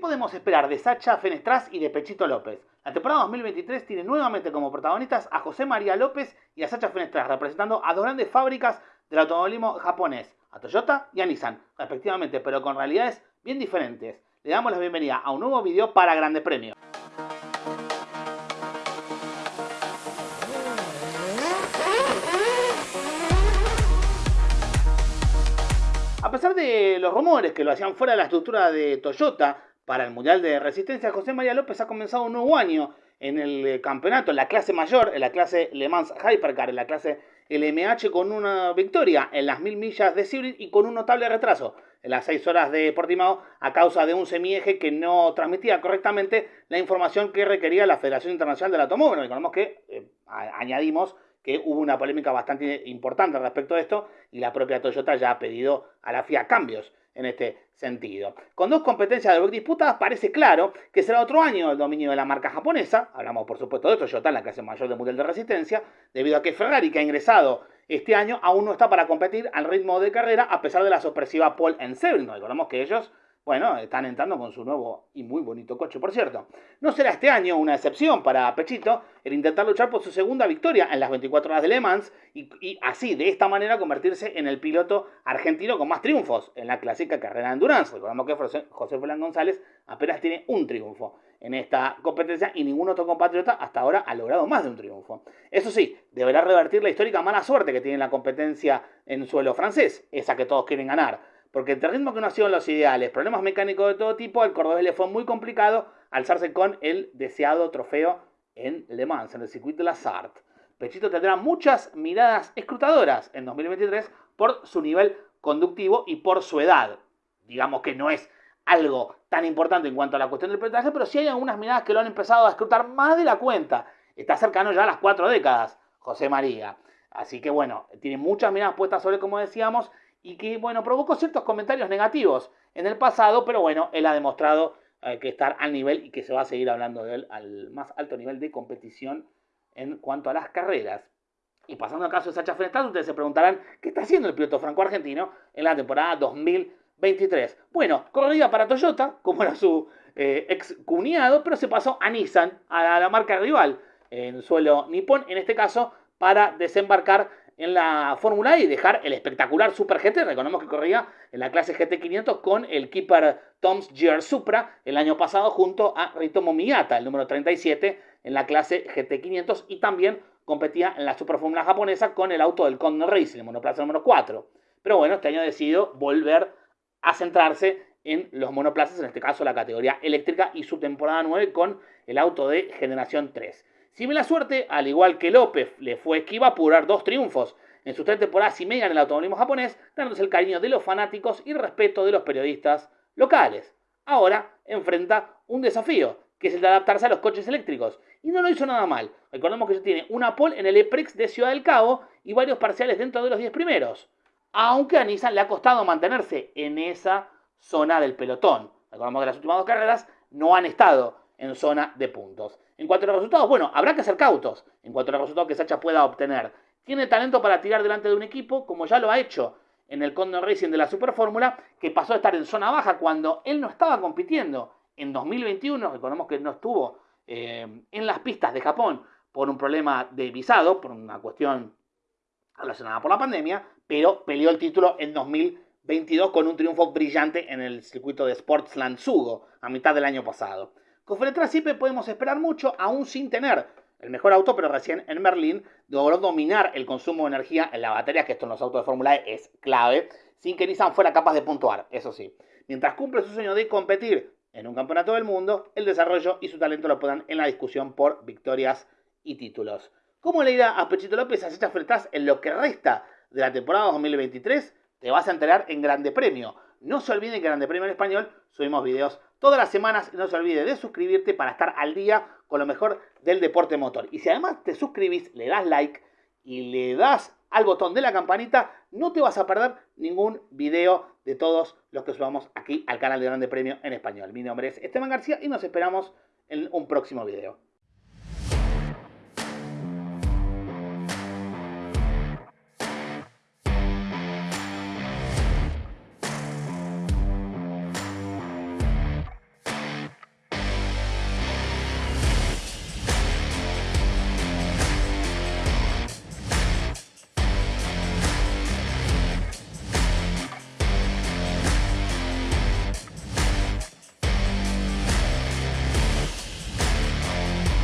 podemos esperar de Sacha Fenestraz y de Pechito López? La temporada 2023 tiene nuevamente como protagonistas a José María López y a Sacha Fenestraz, representando a dos grandes fábricas del automovilismo japonés, a Toyota y a Nissan, respectivamente, pero con realidades bien diferentes. Le damos la bienvenida a un nuevo video para Grande Premio. A pesar de los rumores que lo hacían fuera de la estructura de Toyota para el Mundial de Resistencia, José María López ha comenzado un nuevo año en el campeonato, en la clase mayor, en la clase Le Mans Hypercar, en la clase LMH, con una victoria en las mil millas de Cibrit y con un notable retraso en las seis horas de Portimao a causa de un semieje que no transmitía correctamente la información que requería la Federación Internacional del Automóvil. Recordemos que eh, añadimos que hubo una polémica bastante importante respecto a esto y la propia Toyota ya ha pedido a la FIA cambios en este sentido. Con dos competencias de disputadas parece claro que será otro año el dominio de la marca japonesa, hablamos por supuesto de Toyota en la clase mayor del Mundial de Resistencia, debido a que Ferrari que ha ingresado este año aún no está para competir al ritmo de carrera a pesar de la sorpresiva pole en Sebring. Recordemos que ellos bueno, están entrando con su nuevo y muy bonito coche, por cierto. No será este año una excepción para Pechito el intentar luchar por su segunda victoria en las 24 horas de Le Mans y, así, de esta manera, convertirse en el piloto argentino con más triunfos en la clásica carrera de endurance. Recordamos que José Fernán González apenas tiene un triunfo en esta competencia y ningún otro compatriota hasta ahora ha logrado más de un triunfo. Eso sí, deberá revertir la histórica mala suerte que tiene la competencia en suelo francés, esa que todos quieren ganar porque entre ritmo que no ha sido los ideales, problemas mecánicos de todo tipo, al cordobés le fue muy complicado alzarse con el deseado trofeo en Le Mans, en el circuito de la Sart. Pechito tendrá muchas miradas escrutadoras en 2023 por su nivel conductivo y por su edad. Digamos que no es algo tan importante en cuanto a la cuestión del pilotaje, pero sí hay algunas miradas que lo han empezado a escrutar más de la cuenta. Está cercano ya a las cuatro décadas, José María. Así que bueno, tiene muchas miradas puestas sobre, como decíamos, y que, bueno, provocó ciertos comentarios negativos en el pasado, pero bueno, él ha demostrado eh, que estar al nivel y que se va a seguir hablando de él al más alto nivel de competición en cuanto a las carreras. Y pasando al caso de Sacha Fenestraz, ustedes se preguntarán qué está haciendo el piloto franco-argentino en la temporada 2023. Bueno, corrida para Toyota, como era su eh, ex cuñado, pero se pasó a Nissan, a la marca rival en suelo nipón, en este caso para desembarcar en la Fórmula E y dejar el espectacular Super GT. Recordemos que corría en la clase GT500 con el Keeper Tom's GR Supra el año pasado junto a Ritomo Miyata, el número 37 en la clase GT500 y también competía en la Super Fórmula japonesa con el auto del Condor Racing, el monoplaza número 4. Pero bueno, este año ha decidido volver a centrarse en los monoplazas, en este caso la categoría eléctrica y su temporada 9 con el auto de generación 3. Si me la suerte, al igual que López le fue esquiva apurar dos triunfos en sus tres temporadas y media en el automovilismo japonés, dándose el cariño de los fanáticos y el respeto de los periodistas locales. Ahora enfrenta un desafío, que es el de adaptarse a los coches eléctricos. Y no lo hizo nada mal. Recordemos que ya tiene una pole en el EPRIX de Ciudad del Cabo y varios parciales dentro de los 10 primeros. Aunque a Nissan le ha costado mantenerse en esa zona del pelotón. Recordemos que las últimas dos carreras no han estado en zona de puntos. En cuanto a los resultados, bueno, habrá que ser cautos en cuanto a los resultados que Sacha pueda obtener. Tiene talento para tirar delante de un equipo, como ya lo ha hecho en el Condor Racing de la Super Fórmula, que pasó a estar en zona baja cuando él no estaba compitiendo. En 2021, recordemos que no estuvo eh, en las pistas de Japón por un problema de visado, por una cuestión relacionada por la pandemia, pero peleó el título en 2022 con un triunfo brillante en el circuito de Sportsland Sugo a mitad del año pasado. Con Feletra siempre podemos esperar mucho, aún sin tener el mejor auto, pero recién en Berlín logró dominar el consumo de energía en la batería, que esto en los autos de Fórmula E es clave, sin que Nissan fuera capaz de puntuar, eso sí. Mientras cumple su sueño de competir en un campeonato del mundo, el desarrollo y su talento lo puedan en la discusión por victorias y títulos. ¿Cómo le irá a Pechito López a estas Fletas en lo que resta de la temporada 2023? Te vas a enterar en Grande Premio. No se olviden que en Grande Premio en Español subimos videos todas las semanas no se olvide de suscribirte para estar al día con lo mejor del deporte motor. Y si además te suscribís, le das like y le das al botón de la campanita, no te vas a perder ningún video de todos los que subamos aquí al canal de Grande Premio en Español. Mi nombre es Esteban García y nos esperamos en un próximo video.